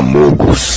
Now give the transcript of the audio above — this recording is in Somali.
Camogos.